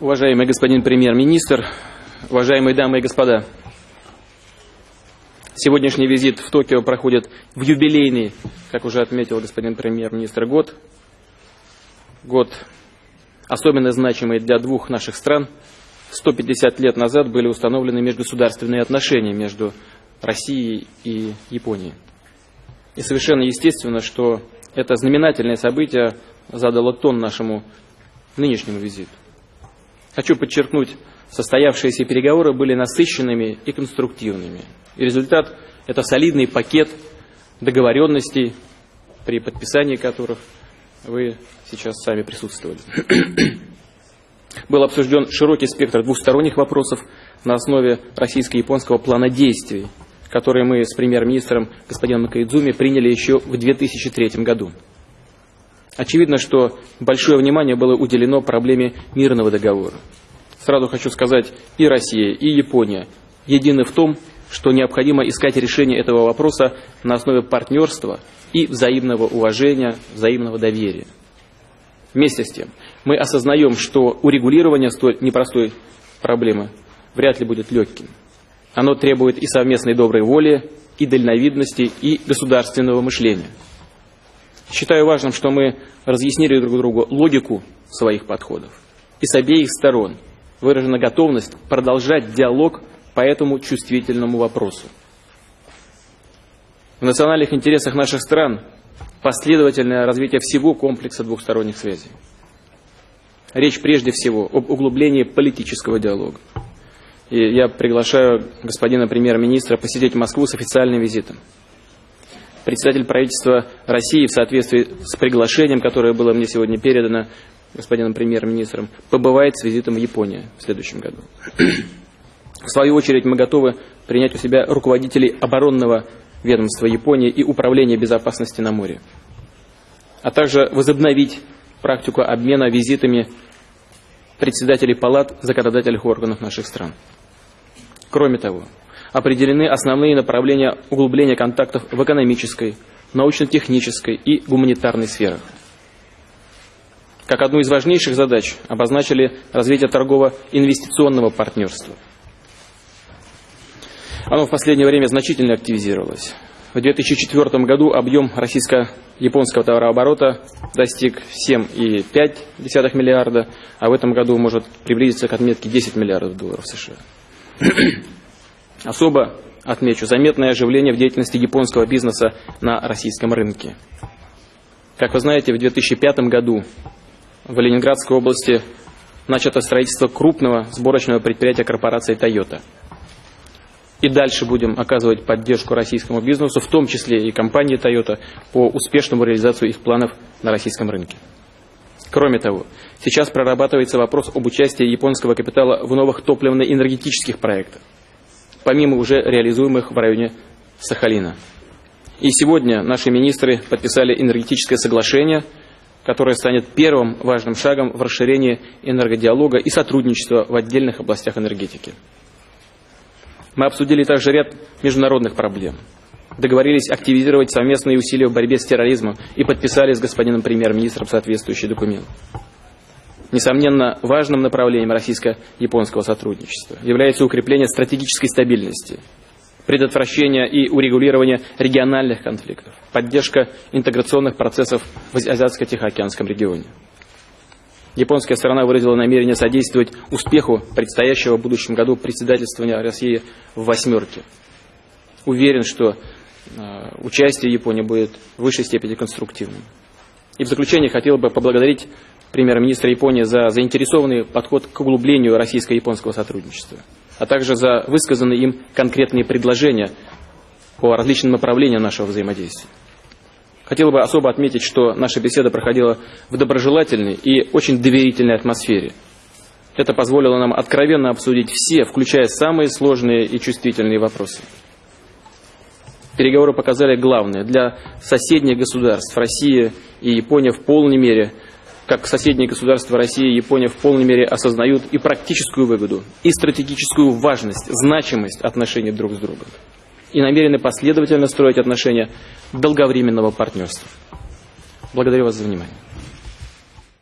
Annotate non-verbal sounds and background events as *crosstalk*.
Уважаемый господин премьер-министр, уважаемые дамы и господа, сегодняшний визит в Токио проходит в юбилейный, как уже отметил господин премьер-министр, год. Год особенно значимый для двух наших стран. 150 лет назад были установлены межгосударственные отношения между Россией и Японией. И совершенно естественно, что это знаменательное событие задало тон нашему нынешнему визиту. Хочу подчеркнуть, состоявшиеся переговоры были насыщенными и конструктивными. И результат – это солидный пакет договоренностей, при подписании которых вы сейчас сами присутствовали. *clears throat* Был обсужден широкий спектр двусторонних вопросов на основе российско-японского плана действий, который мы с премьер-министром господином Макаидзуми приняли еще в 2003 году. Очевидно, что большое внимание было уделено проблеме мирного договора. Сразу хочу сказать, и Россия, и Япония едины в том, что необходимо искать решение этого вопроса на основе партнерства и взаимного уважения, взаимного доверия. Вместе с тем, мы осознаем, что урегулирование столь непростой проблемы вряд ли будет легким. Оно требует и совместной доброй воли, и дальновидности, и государственного мышления – Считаю важным, что мы разъяснили друг другу логику своих подходов. И с обеих сторон выражена готовность продолжать диалог по этому чувствительному вопросу. В национальных интересах наших стран последовательное развитие всего комплекса двухсторонних связей. Речь прежде всего об углублении политического диалога. И я приглашаю господина премьер-министра посетить Москву с официальным визитом председатель правительства России в соответствии с приглашением, которое было мне сегодня передано господином премьер-министром, побывает с визитом в Японию в следующем году. *clears throat* В свою очередь мы готовы принять у себя руководителей оборонного ведомства Японии и управления безопасности на море, а также возобновить практику обмена визитами председателей палат законодательных органов наших стран. Кроме того, определены основные направления углубления контактов в экономической, научно-технической и гуманитарной сферах. Как одну из важнейших задач обозначили развитие торгово-инвестиционного партнерства. Оно в последнее время значительно активизировалось. В 2004 году объем российско-японского товарооборота достиг 7,5 миллиарда, а в этом году может приблизиться к отметке 10 миллиардов долларов США. Особо отмечу заметное оживление в деятельности японского бизнеса на российском рынке. Как вы знаете, в 2005 году в Ленинградской области начато строительство крупного сборочного предприятия корпорации Toyota. И дальше будем оказывать поддержку российскому бизнесу, в том числе и компании Toyota, по успешному реализации их планов на российском рынке. Кроме того, сейчас прорабатывается вопрос об участии японского капитала в новых топливно-энергетических проектах помимо уже реализуемых в районе Сахалина. И сегодня наши министры подписали энергетическое соглашение, которое станет первым важным шагом в расширении энергодиалога и сотрудничества в отдельных областях энергетики. Мы обсудили также ряд международных проблем. Договорились активизировать совместные усилия в борьбе с терроризмом и подписали с господином премьер-министром соответствующий документ. Несомненно, важным направлением российско-японского сотрудничества является укрепление стратегической стабильности, предотвращение и урегулирование региональных конфликтов, поддержка интеграционных процессов в Азиатско-Тихоокеанском регионе. Японская сторона выразила намерение содействовать успеху предстоящего в будущем году председательствования России в «восьмерке». Уверен, что э, участие Японии будет в высшей степени конструктивным. И в заключение хотел бы поблагодарить премьер-министра Японии за заинтересованный подход к углублению российско-японского сотрудничества, а также за высказанные им конкретные предложения по различным направлениям нашего взаимодействия. Хотел бы особо отметить, что наша беседа проходила в доброжелательной и очень доверительной атмосфере. Это позволило нам откровенно обсудить все, включая самые сложные и чувствительные вопросы. Переговоры показали главное. Для соседних государств Россия и Япония в полной мере – как соседние государства России и Япония в полной мере осознают и практическую выгоду, и стратегическую важность, значимость отношений друг с другом. И намерены последовательно строить отношения долговременного партнерства. Благодарю вас за внимание.